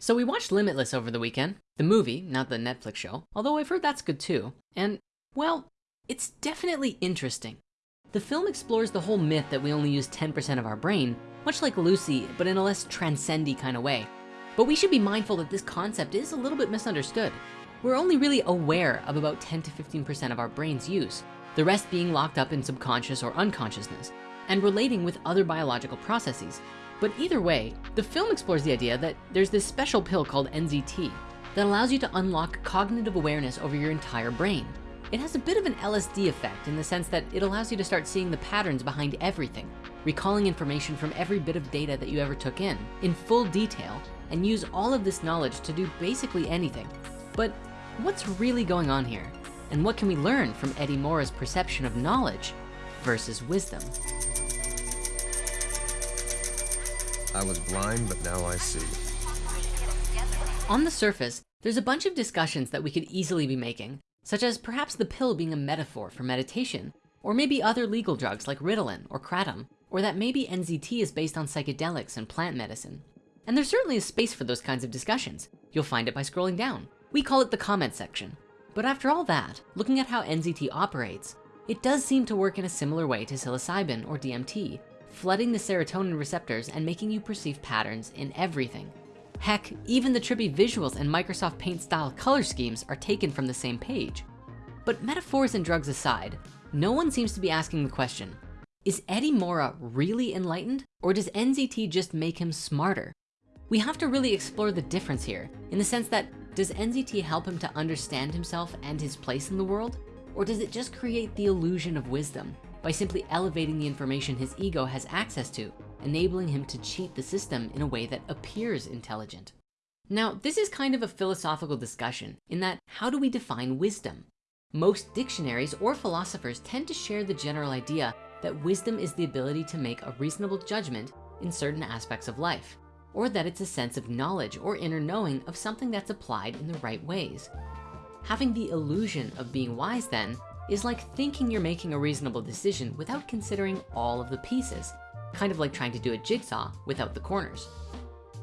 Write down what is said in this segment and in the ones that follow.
So we watched Limitless over the weekend, the movie, not the Netflix show, although I've heard that's good too. And well, it's definitely interesting. The film explores the whole myth that we only use 10% of our brain, much like Lucy, but in a less transcendy kind of way. But we should be mindful that this concept is a little bit misunderstood. We're only really aware of about 10 to 15% of our brain's use, the rest being locked up in subconscious or unconsciousness and relating with other biological processes. But either way, the film explores the idea that there's this special pill called NZT that allows you to unlock cognitive awareness over your entire brain. It has a bit of an LSD effect in the sense that it allows you to start seeing the patterns behind everything, recalling information from every bit of data that you ever took in, in full detail, and use all of this knowledge to do basically anything. But what's really going on here? And what can we learn from Eddie Morra's perception of knowledge versus wisdom? I was blind, but now I see. On the surface, there's a bunch of discussions that we could easily be making, such as perhaps the pill being a metaphor for meditation, or maybe other legal drugs like Ritalin or Kratom, or that maybe NZT is based on psychedelics and plant medicine. And there's certainly a space for those kinds of discussions. You'll find it by scrolling down. We call it the comment section. But after all that, looking at how NZT operates, it does seem to work in a similar way to psilocybin or DMT, flooding the serotonin receptors and making you perceive patterns in everything. Heck, even the trippy visuals and Microsoft Paint style color schemes are taken from the same page. But metaphors and drugs aside, no one seems to be asking the question, is Eddie Morra really enlightened or does NZT just make him smarter? We have to really explore the difference here in the sense that does NZT help him to understand himself and his place in the world? Or does it just create the illusion of wisdom by simply elevating the information his ego has access to, enabling him to cheat the system in a way that appears intelligent. Now, this is kind of a philosophical discussion in that how do we define wisdom? Most dictionaries or philosophers tend to share the general idea that wisdom is the ability to make a reasonable judgment in certain aspects of life, or that it's a sense of knowledge or inner knowing of something that's applied in the right ways. Having the illusion of being wise then is like thinking you're making a reasonable decision without considering all of the pieces, kind of like trying to do a jigsaw without the corners.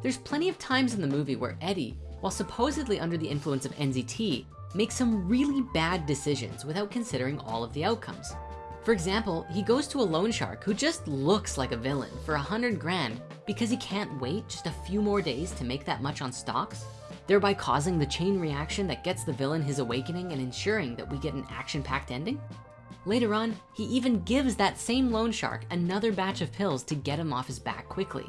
There's plenty of times in the movie where Eddie, while supposedly under the influence of NZT, makes some really bad decisions without considering all of the outcomes. For example, he goes to a loan shark who just looks like a villain for a hundred grand because he can't wait just a few more days to make that much on stocks thereby causing the chain reaction that gets the villain his awakening and ensuring that we get an action-packed ending? Later on, he even gives that same loan shark another batch of pills to get him off his back quickly.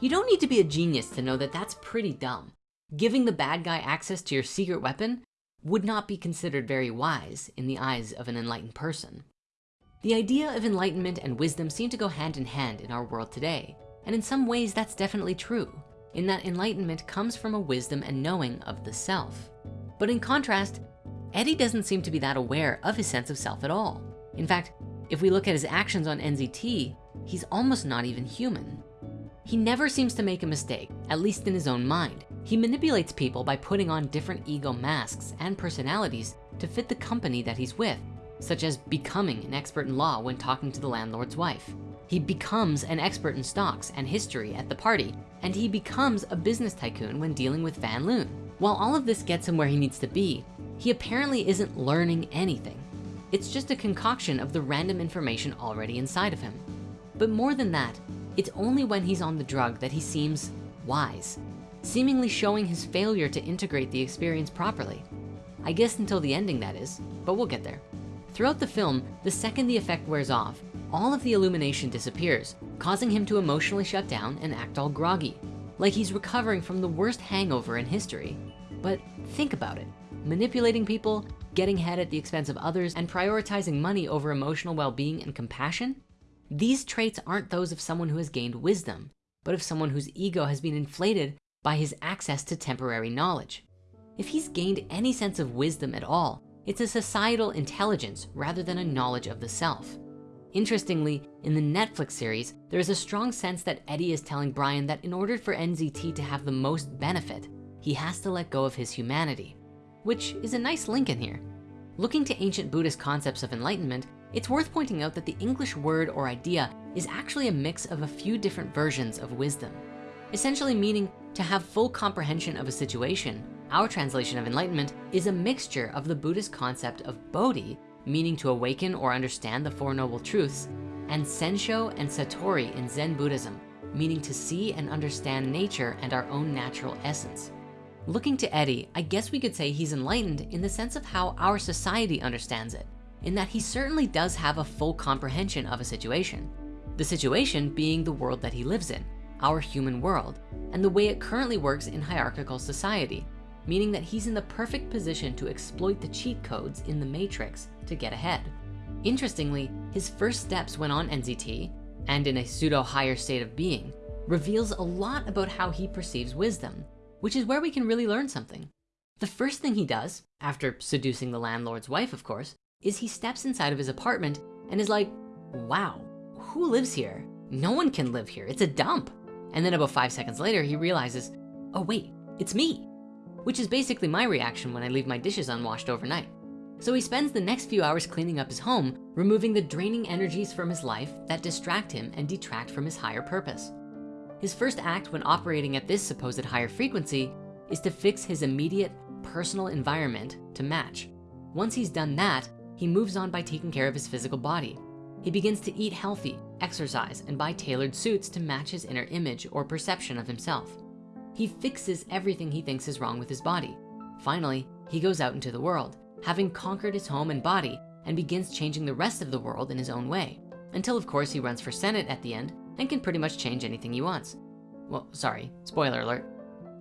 You don't need to be a genius to know that that's pretty dumb. Giving the bad guy access to your secret weapon would not be considered very wise in the eyes of an enlightened person. The idea of enlightenment and wisdom seem to go hand in hand in our world today. And in some ways that's definitely true in that enlightenment comes from a wisdom and knowing of the self. But in contrast, Eddie doesn't seem to be that aware of his sense of self at all. In fact, if we look at his actions on NZT, he's almost not even human. He never seems to make a mistake, at least in his own mind. He manipulates people by putting on different ego masks and personalities to fit the company that he's with, such as becoming an expert in law when talking to the landlord's wife. He becomes an expert in stocks and history at the party, and he becomes a business tycoon when dealing with Van Loon. While all of this gets him where he needs to be, he apparently isn't learning anything. It's just a concoction of the random information already inside of him. But more than that, it's only when he's on the drug that he seems wise, seemingly showing his failure to integrate the experience properly. I guess until the ending that is, but we'll get there. Throughout the film, the second the effect wears off, all of the illumination disappears, causing him to emotionally shut down and act all groggy, like he's recovering from the worst hangover in history. But think about it, manipulating people, getting ahead at the expense of others, and prioritizing money over emotional well-being and compassion, these traits aren't those of someone who has gained wisdom, but of someone whose ego has been inflated by his access to temporary knowledge. If he's gained any sense of wisdom at all, it's a societal intelligence rather than a knowledge of the self. Interestingly, in the Netflix series, there is a strong sense that Eddie is telling Brian that in order for NZT to have the most benefit, he has to let go of his humanity, which is a nice link in here. Looking to ancient Buddhist concepts of enlightenment, it's worth pointing out that the English word or idea is actually a mix of a few different versions of wisdom. essentially meaning to have full comprehension of a situation. Our translation of enlightenment is a mixture of the Buddhist concept of Bodhi, meaning to awaken or understand the Four Noble Truths, and Kensho and Satori in Zen Buddhism, meaning to see and understand nature and our own natural essence. Looking to Eddie, I guess we could say he's enlightened in the sense of how our society understands it, in that he certainly does have a full comprehension of a situation. The situation being the world that he lives in, our human world, and the way it currently works in hierarchical society, meaning that he's in the perfect position to exploit the cheat codes in the matrix to get ahead. Interestingly, his first steps when on NZT and in a pseudo higher state of being reveals a lot about how he perceives wisdom, which is where we can really learn something. The first thing he does, after seducing the landlord's wife, of course, is he steps inside of his apartment and is like, wow, who lives here? No one can live here, it's a dump. And then about five seconds later, he realizes, oh wait, it's me, which is basically my reaction when I leave my dishes unwashed overnight. So he spends the next few hours cleaning up his home, removing the draining energies from his life that distract him and detract from his higher purpose. His first act when operating at this supposed higher frequency is to fix his immediate personal environment to match. Once he's done that, he moves on by taking care of his physical body. He begins to eat healthy, exercise, and buy tailored suits to match his inner image or perception of himself. He fixes everything he thinks is wrong with his body. Finally, he goes out into the world, having conquered his home and body and begins changing the rest of the world in his own way. Until of course he runs for Senate at the end and can pretty much change anything he wants. Well, sorry, spoiler alert.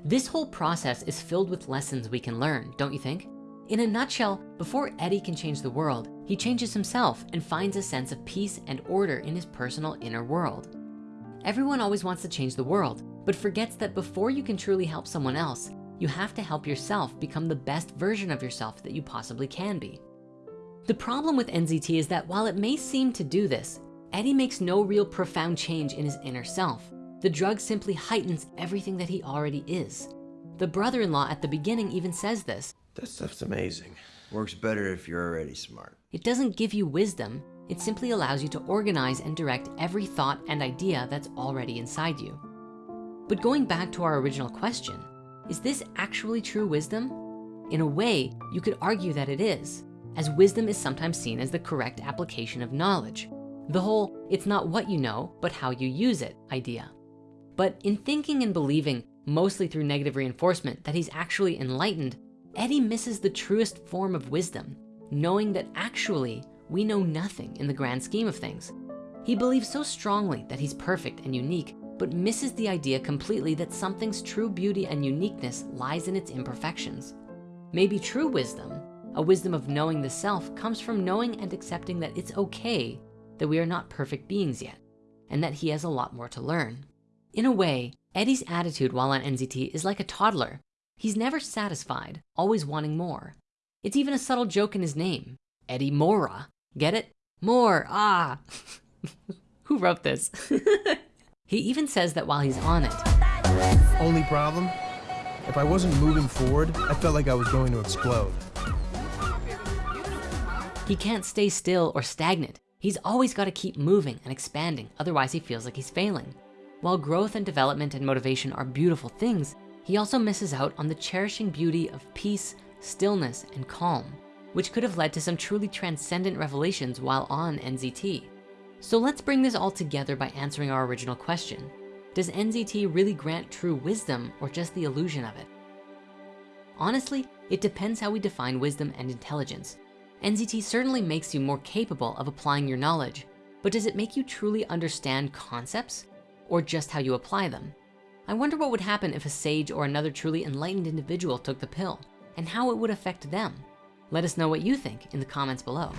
This whole process is filled with lessons we can learn, don't you think? In a nutshell, before Eddie can change the world, he changes himself and finds a sense of peace and order in his personal inner world. Everyone always wants to change the world, but forgets that before you can truly help someone else, you have to help yourself become the best version of yourself that you possibly can be. The problem with NZT is that while it may seem to do this, Eddie makes no real profound change in his inner self. The drug simply heightens everything that he already is. The brother-in-law at the beginning even says this. That stuff's amazing. Works better if you're already smart. It doesn't give you wisdom. It simply allows you to organize and direct every thought and idea that's already inside you. But going back to our original question, is this actually true wisdom? In a way, you could argue that it is, as wisdom is sometimes seen as the correct application of knowledge. The whole, it's not what you know, but how you use it idea. But in thinking and believing, mostly through negative reinforcement, that he's actually enlightened, Eddie misses the truest form of wisdom, knowing that actually we know nothing in the grand scheme of things. He believes so strongly that he's perfect and unique, but misses the idea completely that something's true beauty and uniqueness lies in its imperfections. Maybe true wisdom, a wisdom of knowing the self comes from knowing and accepting that it's okay that we are not perfect beings yet, and that he has a lot more to learn. In a way, Eddie's attitude while on NZT is like a toddler. He's never satisfied, always wanting more. It's even a subtle joke in his name, Eddie Morra. Get it? More, ah. Who wrote this? he even says that while he's on it. Only problem? If I wasn't moving forward, I felt like I was going to explode. He can't stay still or stagnant. He's always gotta keep moving and expanding, otherwise he feels like he's failing. While growth and development and motivation are beautiful things, he also misses out on the cherishing beauty of peace, stillness, and calm, which could have led to some truly transcendent revelations while on NZT. So let's bring this all together by answering our original question. Does NZT really grant true wisdom or just the illusion of it? Honestly, it depends how we define wisdom and intelligence. NZT certainly makes you more capable of applying your knowledge, but does it make you truly understand concepts or just how you apply them? I wonder what would happen if a sage or another truly enlightened individual took the pill and how it would affect them. Let us know what you think in the comments below.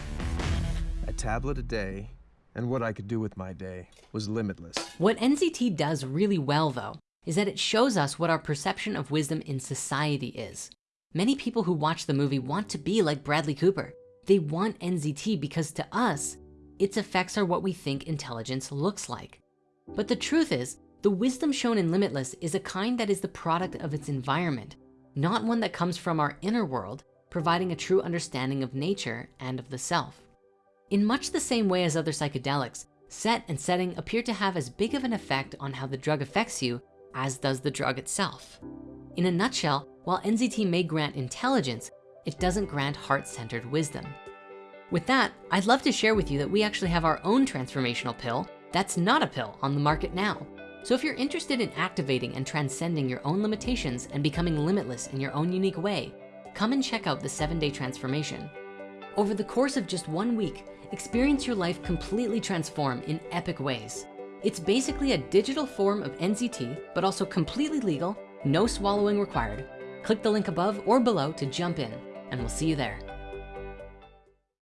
A tablet a day, and what I could do with my day was limitless. What NZT does really well though, is that it shows us what our perception of wisdom in society is. Many people who watch the movie want to be like Bradley Cooper. They want NZT because to us, its effects are what we think intelligence looks like. But the truth is, the wisdom shown in Limitless is a kind that is the product of its environment, not one that comes from our inner world, providing a true understanding of nature and of the self. In much the same way as other psychedelics, set and setting appear to have as big of an effect on how the drug affects you as does the drug itself. In a nutshell, while NZT may grant intelligence, it doesn't grant heart-centered wisdom. With that, I'd love to share with you that we actually have our own transformational pill that's not a pill on the market now. So if you're interested in activating and transcending your own limitations and becoming limitless in your own unique way, come and check out the seven day transformation. Over the course of just one week, experience your life completely transform in epic ways. It's basically a digital form of NZT, but also completely legal, no swallowing required. Click the link above or below to jump in, and we'll see you there.